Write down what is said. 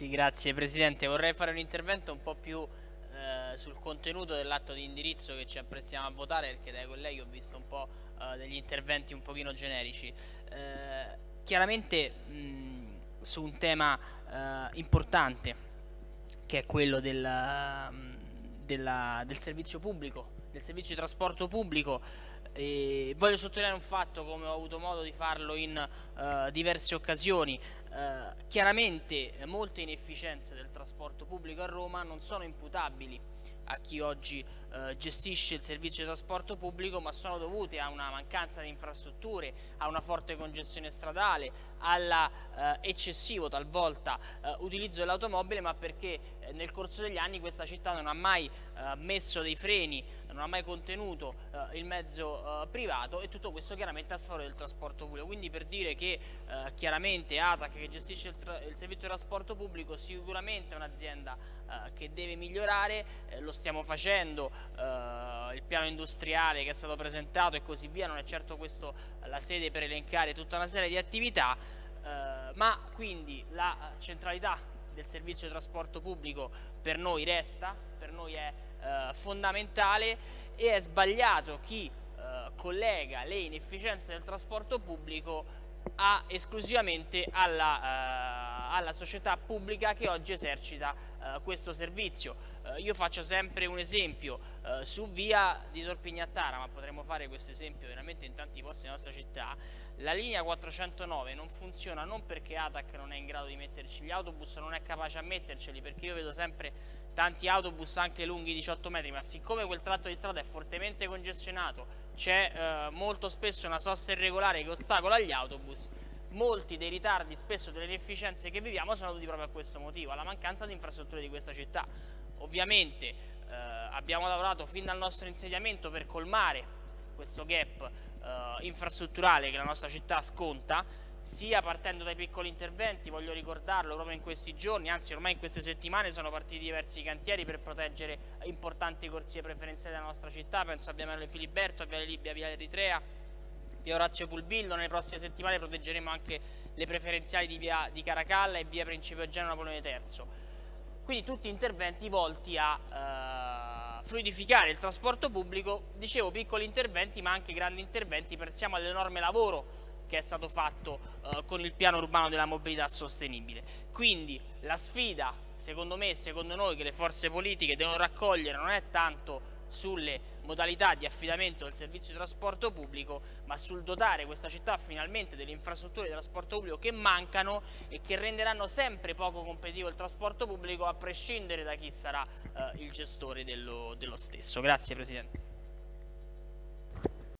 Sì, grazie Presidente. Vorrei fare un intervento un po' più eh, sul contenuto dell'atto di indirizzo che ci apprestiamo a votare perché dai colleghi ho visto un po' eh, degli interventi un pochino generici. Eh, chiaramente mh, su un tema eh, importante che è quello del, della, del servizio pubblico, del servizio di trasporto pubblico, e voglio sottolineare un fatto come ho avuto modo di farlo in uh, diverse occasioni. Uh, chiaramente molte inefficienze del trasporto pubblico a Roma non sono imputabili a chi oggi eh, gestisce il servizio di trasporto pubblico ma sono dovute a una mancanza di infrastrutture, a una forte congestione stradale, all'eccessivo talvolta utilizzo dell'automobile ma perché nel corso degli anni questa città non ha mai eh, messo dei freni, non ha mai contenuto eh, il mezzo privato e tutto questo chiaramente a sfavore del trasporto pubblico. Quindi per dire che chiaramente ATAC che gestisce il, il, servizio di trasporto pubblico sicuramente è un'azienda che deve migliorare, lo stiamo facendo, eh, il piano industriale che è stato presentato e così via, non è certo questo la sede per elencare tutta una serie di attività, eh, ma quindi la centralità del servizio di trasporto pubblico per noi resta, per noi è eh, fondamentale e è sbagliato chi eh, collega le inefficienze del trasporto pubblico a, esclusivamente alla, uh, alla, società pubblica che oggi esercita uh, questo servizio. Uh, io faccio sempre un esempio su via di Torpignattara, ma potremmo fare questo esempio veramente in tanti posti della nostra città, la linea 409 non funziona non perché ATAC non è in grado di metterci gli autobus, non è capace a metterceli, perché io vedo sempre tanti autobus anche lunghi 18 metri, ma siccome quel tratto di strada è fortemente congestionato, c'è eh, molto spesso una sosta irregolare che ostacola gli autobus, molti dei ritardi, spesso delle inefficienze che viviamo sono dovuti proprio a questo motivo, alla mancanza di infrastrutture di questa città. Ovviamente eh, abbiamo lavorato fin dal nostro insediamento per colmare questo gap eh, infrastrutturale che la nostra città sconta, sia partendo dai piccoli interventi, voglio ricordarlo proprio in questi giorni, anzi ormai in queste settimane sono partiti diversi cantieri per proteggere importanti corsie preferenziali della nostra città, penso a Via Merle Filiberto, a Via Libia, Via Eritrea, Via Orazio Pulvillo, nelle prossime settimane proteggeremo anche le preferenziali di Via di Caracalla e Via Principio Eugenio Napoleone III. Quindi tutti interventi volti a uh, fluidificare il trasporto pubblico, dicevo piccoli interventi ma anche grandi interventi, pensiamo all'enorme lavoro che è stato fatto eh, con il piano urbano della mobilità sostenibile. Quindi la sfida, secondo me e secondo noi, che le forze politiche devono raccogliere non è tanto sulle modalità di affidamento del servizio di trasporto pubblico, ma sul dotare questa città finalmente delle infrastrutture di trasporto pubblico che mancano e che renderanno sempre poco competitivo il trasporto pubblico a prescindere da chi sarà eh, il gestore dello, dello stesso. Grazie Presidente.